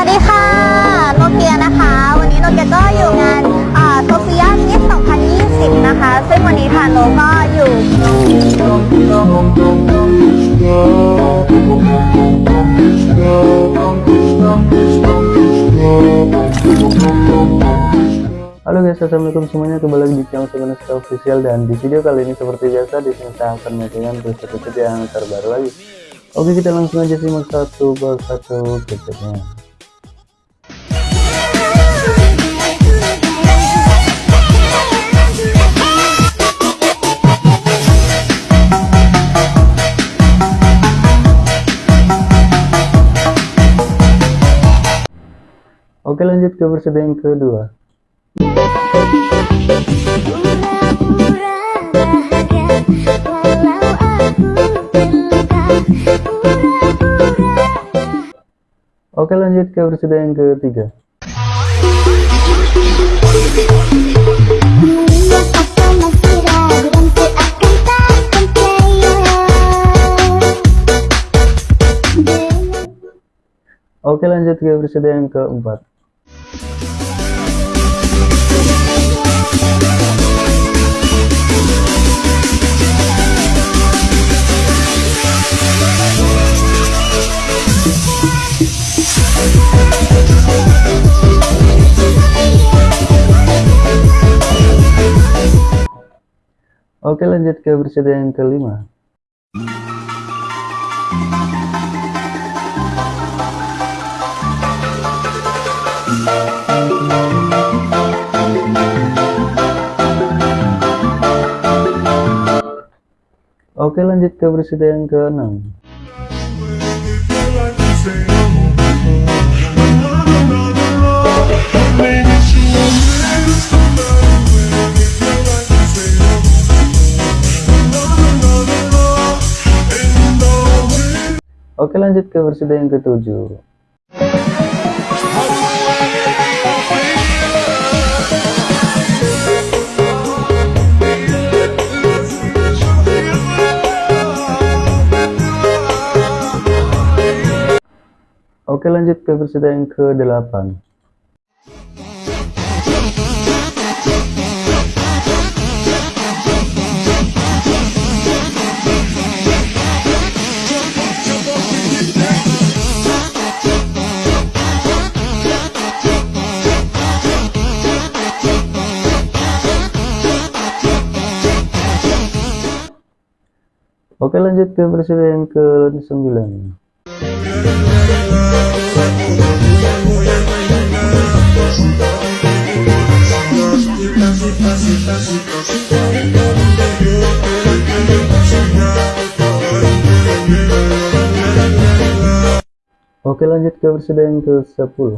วัสดีค่ะ โนเกียนะคะ วันนี้โนเกียก็อยู่งานโซเฟียมิส2020 นะคะ ซึ่งวันนี้ทานโนก็อยู่ Halo guys, assalamualaikum semuanya kembali lagi di channel Sebenarnya Official dan di video kali ini seperti biasa di sini saya akan menunjukkan preset-preset yang terbaru lagi. Oke kita langsung aja simak satu persatu presetnya. Oke lanjut ke preset yang kedua. Oke lanjut ke versi yang ketiga. Oke lanjut ke versi yang keempat. Oke lanjut ke versi yang kelima. Oke lanjut ke versi yang keenam Oke lanjut ke versi yang ketujuh. Oke lanjut ke versi yang ke-8 Oke lanjut ke versi yang ke-9 Oke lanjut ke versi yang ke-10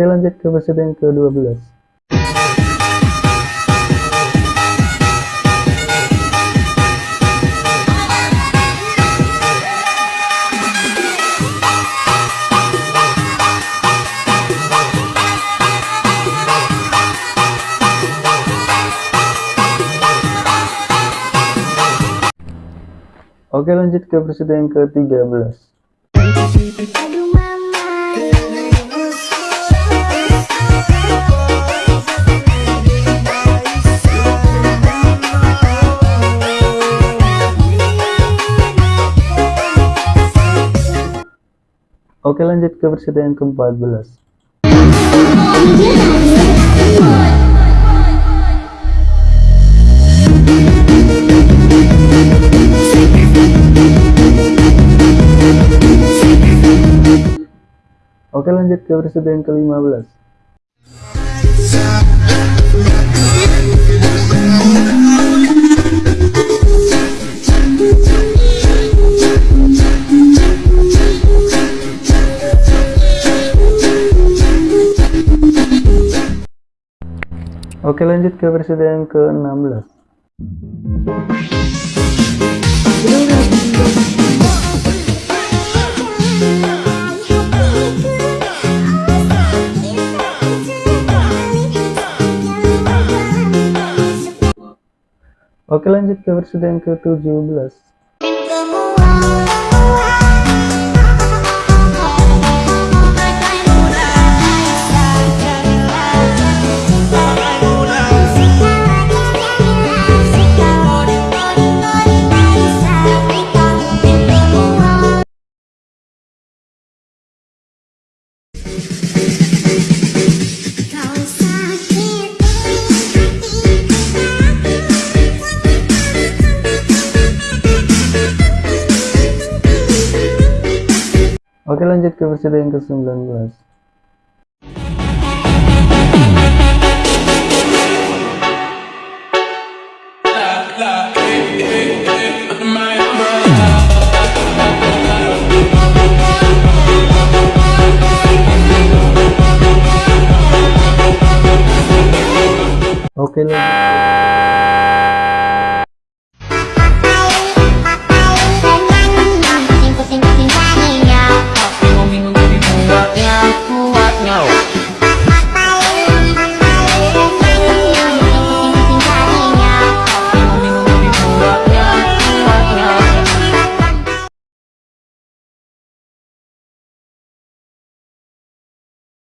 Oke lanjut ke versi yang ke-12 Oke lanjut ke versi yang ke-13 Oke lanjut ke versi yang ke-14 Oke lanjut ke episode yang ke-15 Oke lanjut ke yang ke-16 Oke lanjut ke yang ke-17 Oke lanjut ke episode yang ke-19 Oke lanjut